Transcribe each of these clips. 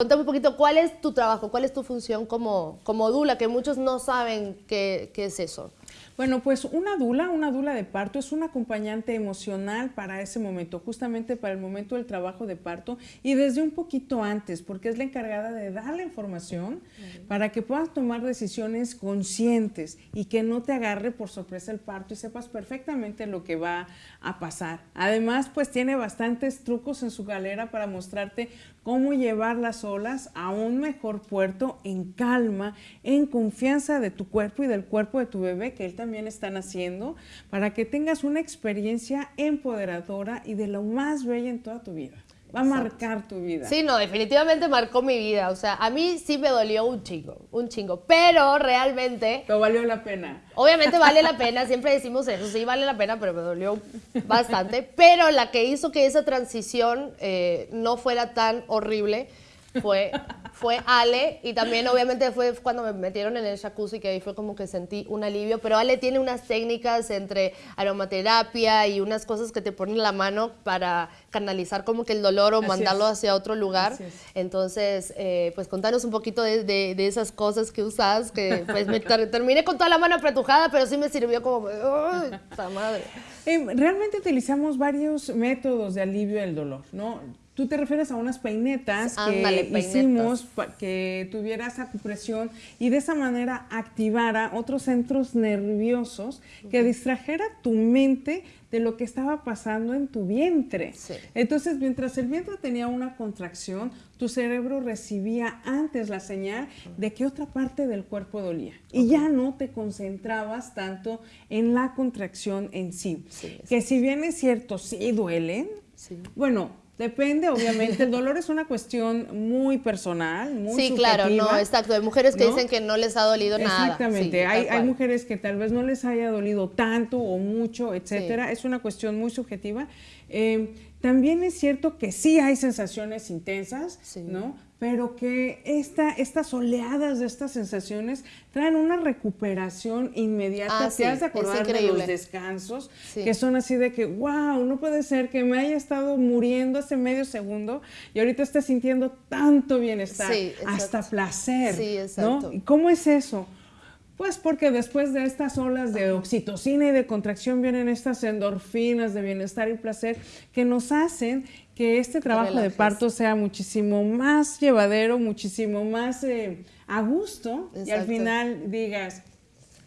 Contame un poquito, ¿cuál es tu trabajo? ¿Cuál es tu función como, como dula? Que muchos no saben qué, qué es eso. Bueno, pues una dula, una dula de parto es un acompañante emocional para ese momento, justamente para el momento del trabajo de parto y desde un poquito antes, porque es la encargada de dar la información para que puedas tomar decisiones conscientes y que no te agarre por sorpresa el parto y sepas perfectamente lo que va a pasar. Además, pues tiene bastantes trucos en su galera para mostrarte cómo llevar las olas a un mejor puerto en calma, en confianza de tu cuerpo y del cuerpo de tu bebé, que él también está haciendo, para que tengas una experiencia empoderadora y de lo más bella en toda tu vida. Va a marcar tu vida. Sí, no, definitivamente marcó mi vida. O sea, a mí sí me dolió un chingo, un chingo. Pero realmente. Pero valió la pena. Obviamente vale la pena, siempre decimos eso, sí vale la pena, pero me dolió bastante. Pero la que hizo que esa transición eh, no fuera tan horrible fue, fue Ale y también obviamente fue cuando me metieron en el jacuzzi que ahí fue como que sentí un alivio, pero Ale tiene unas técnicas entre aromaterapia y unas cosas que te ponen la mano para canalizar como que el dolor o mandarlo hacia otro lugar. Entonces, eh, pues contanos un poquito de, de, esas cosas que usas, que pues me terminé con toda la mano apretujada, pero sí me sirvió como, ¡ay, madre! Eh, realmente utilizamos varios métodos de alivio del dolor, ¿no? Tú te refieres a unas peinetas que hicimos para que tuvieras acupresión y de esa manera activara otros centros nerviosos que distrajera tu mente de lo que estaba pasando en tu vientre. Entonces, mientras el vientre tenía una contracción, tu cerebro recibía antes la señal de que otra parte del cuerpo dolía. Y ya no te concentrabas tanto en la contracción en sí. que si bien es cierto, sí duelen, bueno, Depende, obviamente. El dolor es una cuestión muy personal, muy Sí, claro, no, exacto. Hay mujeres que dicen que no les ha dolido nada. Exactamente. hay, hay, mujeres que tal vez no les haya dolido tanto o mucho, etcétera. Es una cuestión muy subjetiva. Eh, también es cierto que sí hay sensaciones intensas, ¿no? Pero que esta, estas oleadas de estas sensaciones traen una recuperación inmediata. Ah, Te has de acordar de los descansos, que son así de que, wow, no puede ser que me haya estado muriendo hace medio segundo y ahorita esté sintiendo tanto bienestar, hasta placer. Sí, exacto. ¿Y cómo es eso? Pues porque después de estas olas de oxitocina y de contracción vienen estas endorfinas de bienestar y placer que nos hacen que este trabajo de parto sea muchísimo más llevadero, muchísimo más eh, a gusto y al final digas,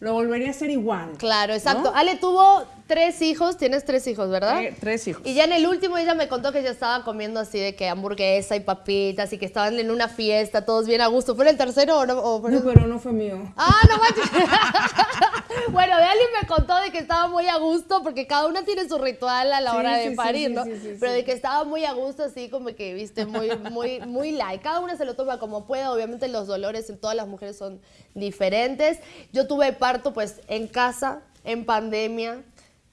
lo volvería a hacer igual. Claro, exacto. Ale tuvo tres hijos, tienes tres hijos, ¿verdad? Eh, tres hijos. Y ya en el último ella me contó que ya estaba comiendo así de que hamburguesa y papitas y que estaban en una fiesta, todos bien a gusto. ¿Fue el tercero o no? No, pero no fue mío. Ah, no manches. bueno, alguien me contó de que estaba muy a gusto porque cada una tiene su ritual a la hora de parir, ¿no? pero de que estaba muy a gusto así como que, viste, muy, muy, muy light. Cada una se lo toma como pueda. Obviamente los dolores en todas las mujeres son diferentes. Yo tuve parto pues en casa, en pandemia,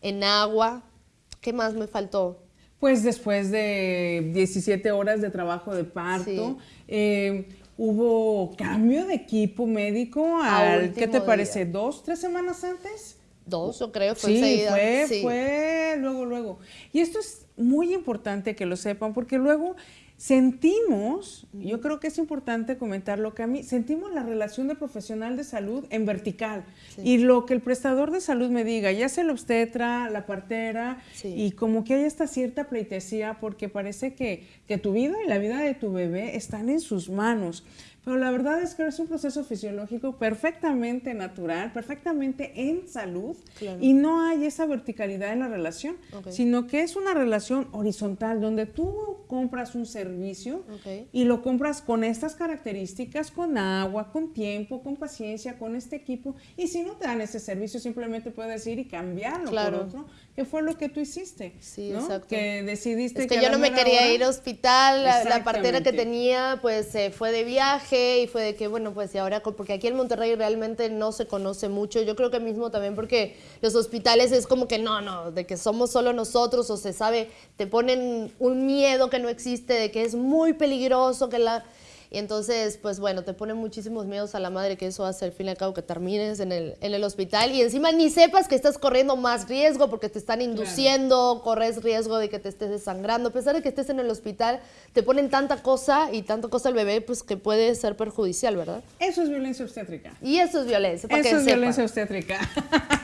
en agua. ¿Qué más me faltó? Pues después de 17 horas de trabajo de parto, eh, hubo cambio de equipo médico al, ¿qué te parece? ¿Dos, tres semanas antes? Dos, yo creo, fue sí, Fue, fue luego, luego. Y esto es muy importante que lo sepan porque luego sentimos, yo creo que es importante comentarlo, que a mí sentimos la relación de profesional de salud en vertical. Y lo que el prestador de salud me diga, ya sea la obstetra, la partera, y como que hay esta cierta pleitesía porque parece que, que tu vida y la vida de tu bebé están en sus manos. Pero la verdad es que es un proceso fisiológico perfectamente natural, perfectamente en salud y no hay esa verticalidad en la relación, sino que es una relación horizontal donde tú compras un servicio y lo compras con estas características, con agua, con tiempo, con paciencia, con este equipo y si no te dan ese servicio simplemente puedes ir y cambiarlo por otro, que fue lo que tú hiciste, sí, exacto. que decidiste es que, yo no me quería ir al hospital, la, la partera que tenía pues se fue de viaje y fue de que, bueno, pues y ahora, porque aquí en Monterrey realmente no se conoce mucho, yo creo que mismo también porque los hospitales es como que no, no, de que somos solo nosotros o se sabe, te ponen un miedo que no existe, de que es muy peligroso, que la... Y entonces, pues bueno, te pone muchísimos miedos a la madre que eso hace al fin y al cabo que termines en el, en el hospital y encima ni sepas que estás corriendo más riesgo porque te están induciendo, corres riesgo de que te estés desangrando. A pesar de que estés en el hospital, te ponen tanta cosa y tanta cosa al bebé, pues que puede ser perjudicial, ¿verdad? Eso es violencia obstétrica. Y eso es violencia, para Eso que es violencia obstétrica.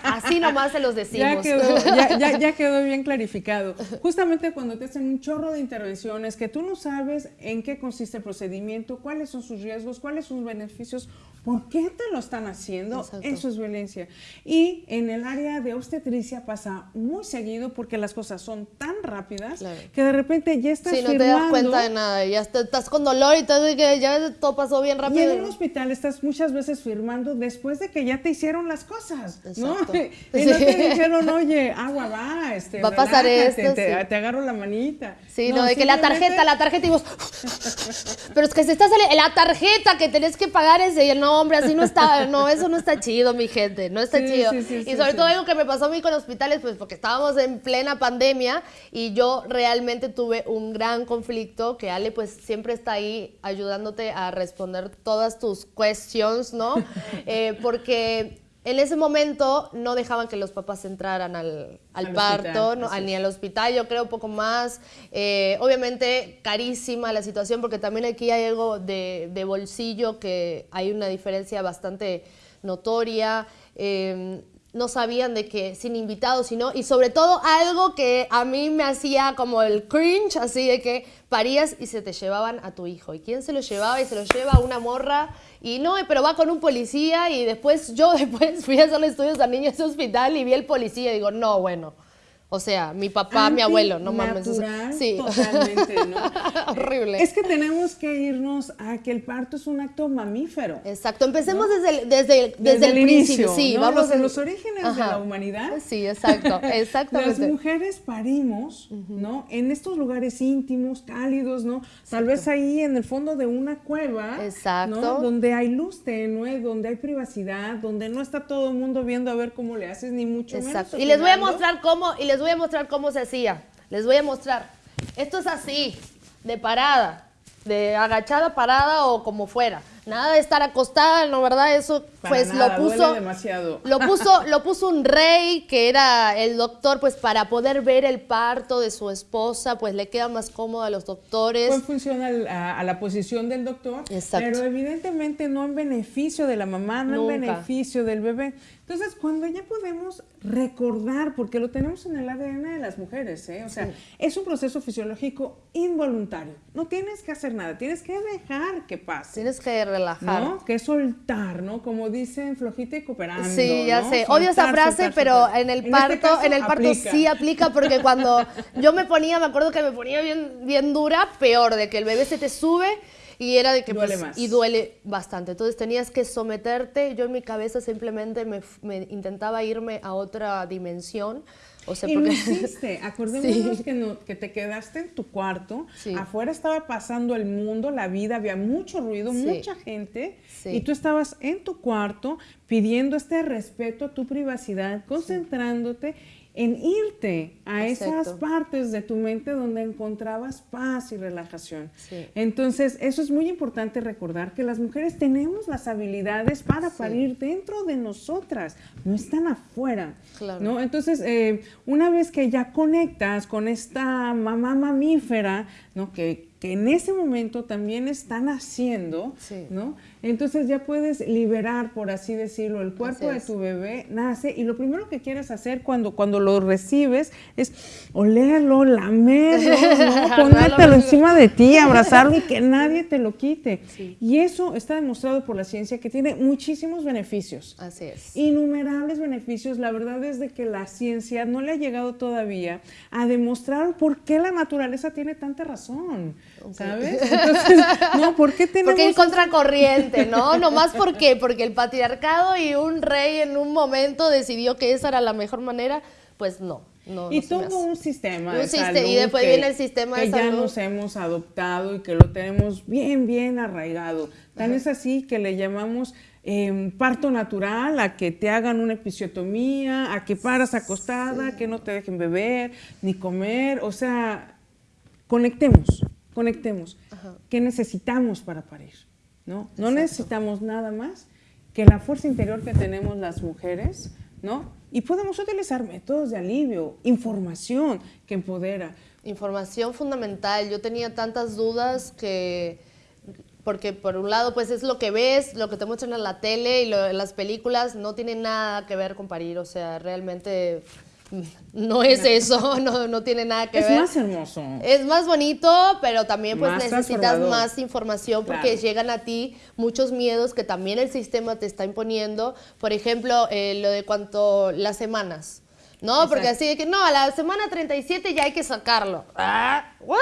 Así nomás se los decimos. Ya quedó, ya, ya- ya quedó bien clarificado. Justamente cuando te hacen un chorro de intervenciones que tú no sabes en qué consiste el procedimiento, cuáles son sus riesgos, cuáles son sus beneficios, por qué te lo están haciendo, Exacto. eso es violencia. Y en el área de obstetricia pasa muy seguido porque las cosas son tan rápidas Claro. que de repente ya estás Sí, no te das cuenta de nada, y ya está- estás con dolor y y que ya todo pasó bien Y rápido. en un hospital estás muchas veces firmando después de que ya te hicieron las cosas, ¿no? Y no te Sí. dijeron, oye, agua va, este, Va a pasar esto, te, sí. te agarro la manita. Sí, no, de que la tarjeta, la tarjeta y vos. Pero es que se está saliendo. La tarjeta que tenés que pagar ese. Y el no, hombre, así no está. No, eso no está chido, mi gente. No está Sí, chido. sí, sí, y sobre todo algo que me pasó a mí con hospitales, pues porque estábamos en plena pandemia y yo realmente tuve un gran conflicto. Que Ale, pues siempre está ahí ayudándote a responder todas tus questions, ¿no? Eh, porque. En ese momento no dejaban que los papás entraran al, al Al parto, hospital, no, así ni al hospital, yo creo un poco más. Eh, obviamente carísima la situación porque también aquí hay algo de, de bolsillo que hay una diferencia bastante notoria. Eh, no sabían de que sin invitados, sino, y sobre todo algo que a mí me hacía como el cringe, así de que parías y se te llevaban a tu hijo. ¿Y quién se lo llevaba? Y se lo lleva una morra, y no, pero va con un policía, y después yo después fui a hacer estudios a niños de hospital y vi el policía y digo, no, bueno. O sea, mi papá, mi abuelo, no mames. sí. totalmente, ¿no? Horrible. Es que tenemos que irnos a que el parto es un acto mamífero. Exacto, empecemos desde el, desde el, desde el inicio, principio. Sí, ¿no? vamos en- los orígenes de la humanidad. Sí, exacto, Las exactamente. mujeres parimos, ¿no? En estos lugares íntimos, cálidos, ¿no? Tal vez ahí en el fondo de una cueva, Exacto. ¿no? Donde hay luz tenue, donde hay privacidad, donde no está todo el mundo viendo a ver cómo le haces, ni mucho Exacto. menos. Y les voy a mostrar cómo, y les voy a mostrar cómo se hacía. Les voy a mostrar. Esto es así, de parada, de agachada, parada o como fuera. Nada de estar acostada, ¿no verdad? Eso Para pues nada, lo puso demasiado. lo puso lo puso un rey que era el doctor pues para poder ver el parto de su esposa, pues le queda más cómodo a los doctores. Fue en función al- a, a la posición del doctor, Exacto. pero evidentemente no en beneficio de la mamá, no Nunca. en beneficio del bebé. Entonces, cuando ya podemos recordar, porque lo tenemos en el ADN de las mujeres, ¿eh? o sea, es un proceso fisiológico involuntario. No tienes que hacer nada, tienes que dejar que pase. Tienes que relajar. ¿no? Que soltar, ¿no? Como dicen, flojita y cooperando. Sí, ya ¿no? sé. Odio esa Soltar, frase, soltar, pero soltar. en el este parto, caso, en el parto aplica. sí aplica porque cuando yo me ponía, me acuerdo que me ponía bien, bien dura, peor, de que el bebé se te sube y era de que Duele pues, más. y duele bastante. Entonces tenías que someterte. Yo en mi cabeza simplemente me, me intentaba irme a otra dimensión. O sea, Y porque hiciste, acordémonos Sí. que, no- que te quedaste en tu cuarto, Sí. afuera estaba pasando el mundo, la vida, había mucho ruido, Sí. mucha gente, Sí. y tú estabas en tu cuarto pidiendo este respeto a tu privacidad, concentrándote en irte a esas partes de tu mente donde encontrabas paz y relajación. Sí. Entonces, eso es muy importante recordar que las mujeres tenemos las habilidades para parir dentro de nosotras, no están afuera. Claro. ¿no? Entonces, eh, una vez que ya conectas con esta mamá mamífera, ¿no? que, que en ese momento también están haciendo, Sí. ¿no? entonces ya puedes liberar, por así decirlo, el cuerpo de tu bebé, nace, y lo primero que quieres hacer cuando, cuando lo recibes es olerlo, lamerlo, ¿no? ponértelo encima de ti, abrazarlo y que nadie te lo quite. Sí. Y eso está demostrado por la ciencia que tiene muchísimos beneficios Así es. innumerables beneficios. La verdad es de que la ciencia no le ha llegado todavía a demostrar por qué la naturaleza tiene tanta razón, ¿sabes? Entonces, no, ¿por qué tenemos Porque ir contracorriente, ¿no? Nomás por qué, porque el patriarcado y un rey en un momento decidió que esa era la mejor manera, pues no. no y no todo un sistema Un de siste- salud y después que- viene el sistema de que ya nos hemos adoptado y que lo tenemos bien, bien arraigado. Tan es así que le llamamos em, parto natural, a que te hagan una episiotomía, a que paras acostada, que no te dejen beber ni comer, o sea, conectemos. Conectemos. ¿Qué necesitamos para parir? ¿No? No necesitamos nada más que la fuerza interior que tenemos las mujeres, ¿no? Y podemos utilizar métodos de alivio, información que empodera. Información fundamental. Yo tenía tantas dudas que porque por un lado pues es lo que ves, lo que te muestran en la tele y en las películas no tiene nada que ver con parir, o sea, realmente no es eso, no, no tiene nada que ver. Es más hermoso. Es más bonito, pero también pues necesitas más información porque llegan a ti muchos miedos que también el sistema te está imponiendo. Por ejemplo, eh, lo de cuanto las semanas. ¿no? Porque así de que, no, a la semana 37 ya hay que sacarlo. Ah, ¿what?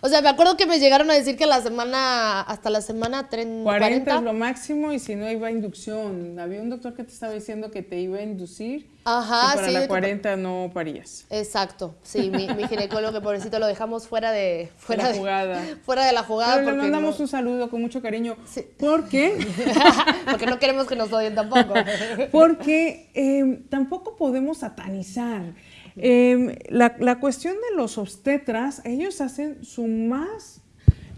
O sea, me acuerdo que me llegaron a decir que la semana, hasta la semana 30, 40, es lo máximo y si no iba a inducción. Había un doctor que te estaba diciendo que te iba a inducir Ajá, y para la 40 no parías. Exacto, sí, mi, ginecólogo que pobrecito lo dejamos fuera de, fuera de la jugada. fuera de la jugada. Pero le mandamos un saludo con mucho cariño. ¿Por qué? porque no queremos que nos odien tampoco. porque eh, tampoco podemos satanizar. Em, la, la, cuestión de los obstetras, ellos hacen su más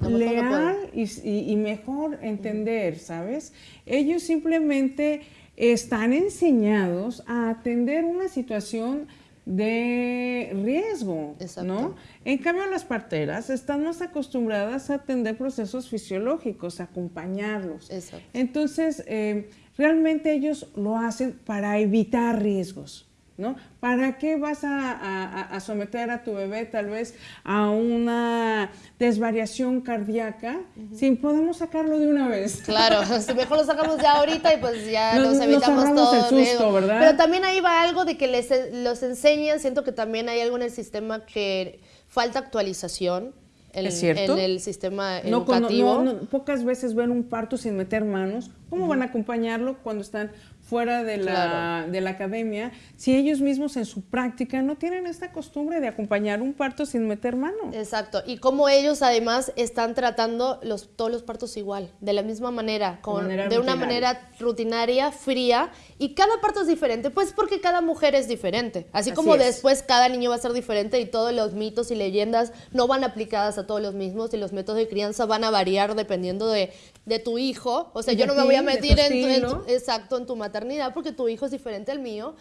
leal y, y, mejor entender, ¿sabes? Ellos simplemente están enseñados a atender una situación de riesgo, ¿no? En cambio, las parteras están más acostumbradas a atender procesos fisiológicos, a acompañarlos. Entonces, eh, realmente ellos lo hacen para evitar riesgos. ¿No? ¿Para qué vas a, someter a tu bebé tal vez a una desvariación cardíaca si podemos sacarlo de una vez? Claro, si mejor lo sacamos ya ahorita y pues ya nos, evitamos todo. El susto, ¿verdad? Pero también ahí va algo de que les los enseñan, siento que también hay algo en el sistema que falta actualización. En, ¿Es cierto? en el sistema educativo. pocas veces ven un parto sin meter manos. ¿Cómo van a acompañarlo cuando están fuera de la, de la academia, si ellos mismos en su práctica no tienen esta costumbre de acompañar un parto sin meter mano. Exacto, y como ellos además están tratando los, todos los partos igual, de la misma manera, con, de una manera rutinaria, fría, y cada parto es diferente, pues porque cada mujer es diferente, así, como después cada niño va a ser diferente y todos los mitos y leyendas no van aplicadas a todos los mismos y los métodos de crianza van a variar dependiendo de, de tu hijo, o sea, yo no me voy a meter en, tu, exacto en tu porque tu hijo es diferente al mío.